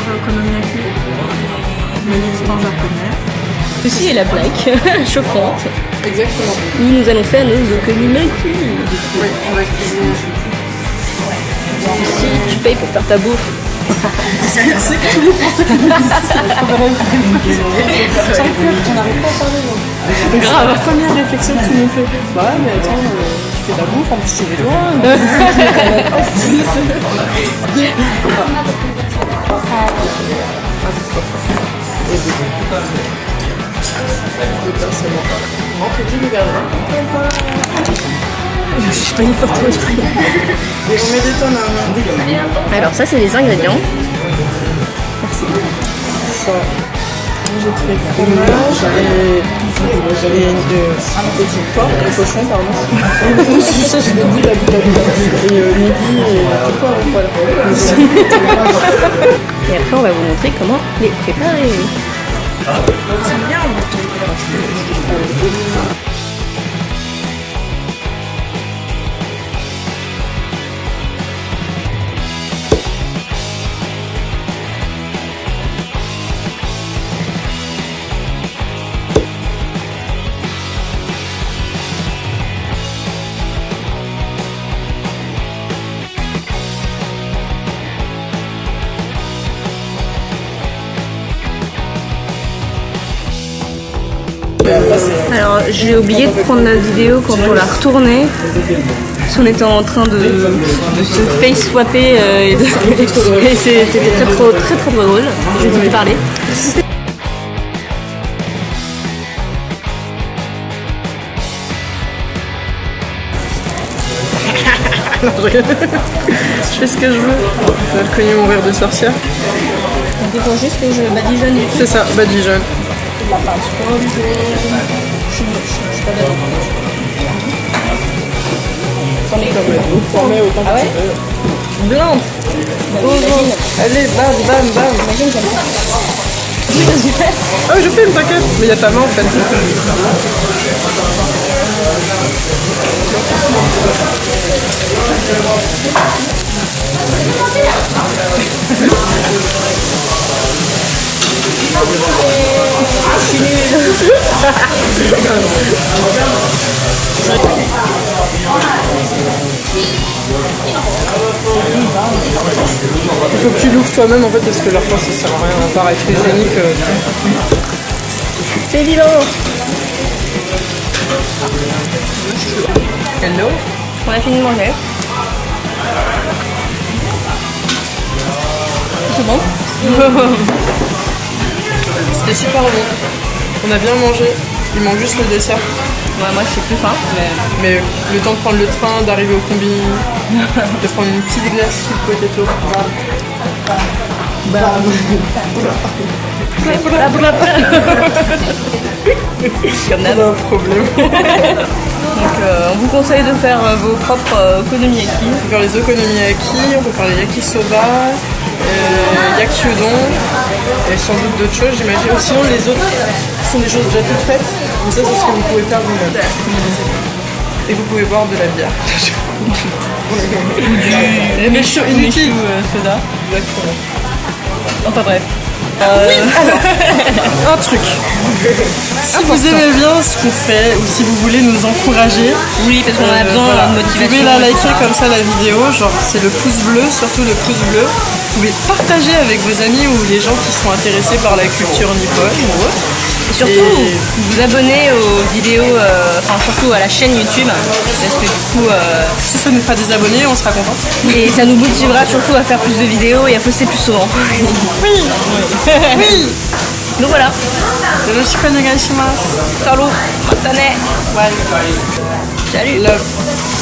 okonomiyaki, menu de pain japonais. Ceci est la plaque chauffante Exactement. où nous allons faire nos okonomiyaki. Oui, on va cuisiner. Ici, tu payes pour faire ta bouffe. C'est que tous les Français qui nous disent ça, c'est la première J'arrive plus, on n'arrive pas à parler. Grave. La première réflexion que tout le monde fait. Bah ouais, mais attends, euh, tu fais ta bouffe, en plus c'est les doigts. On met des tonnes à Alors ça c'est les ingrédients. ça. J'ai fait fromage et, et un petit porc, un cochon, pardon. Ça, j'ai des bouts à bout à bout. Et euh, midi et poivre, voilà. Et après on va vous montrer comment les préparer. C'est bien, j'ai oublié de prendre la vidéo quand on l'a retournée. Parce qu'on était en train de, de se face swapper euh, et, c'était très, trop- très très drôle. Je vais te parler. Je fais ce que je veux. Je vais cogner mon verre de sorcière. Il faut juste que je badigeonne C'est ça, badigeonne. T'en mets autant Ah ouais Blinde Allez, bam, bam, bam. Ah oui, je filme, t'inquiète. Mais il y a ta main en fait. Il faut que tu l'ouvres toi-même en fait parce que leur fois ça sert à rien à part être hygiénique. euh. C'est vivant Hello? On a fini de manger. C'est bon? C'était super bon. On a bien mangé. Il manque juste le dessert. Ouais, moi je suis plus faim. Mais... Mais le temps de prendre le train, d'arriver au combi, de prendre une petite glace sous le potato. Comme d'hab. Pas un problème. Donc euh, on vous conseille de faire euh, vos propres euh, okonomiyaki. On peut faire les okonomiyaki, on peut faire les yakisoba, euh, yaki udon, et sans doute d'autres choses, j'imagine. Sinon, les autres sont des choses déjà toutes faites, mais ça, c'est ce que vous pouvez faire vous-même. Et vous pouvez boire de la bière. Les méchants inutiles. Exactement. Enfin bref. Un truc. Si vous aimez bien ce qu'on fait ou si vous voulez nous encourager, Oui, parce qu'on a euh, besoin voilà, de vous pouvez la liker comme ça la vidéo, genre c'est le pouce bleu, surtout le pouce bleu. Vous pouvez partager avec vos amis ou les gens qui sont intéressés par la culture nippone ou autre. Et surtout, vous abonnez aux vidéos, euh, enfin surtout à la chaîne YouTube, parce que du coup... Euh, si ça nous fera des abonnés, on sera content. Et ça nous motivera surtout à faire plus de vidéos et à poster plus souvent. Oui Oui. Donc voilà. Salut. Salut. Salut.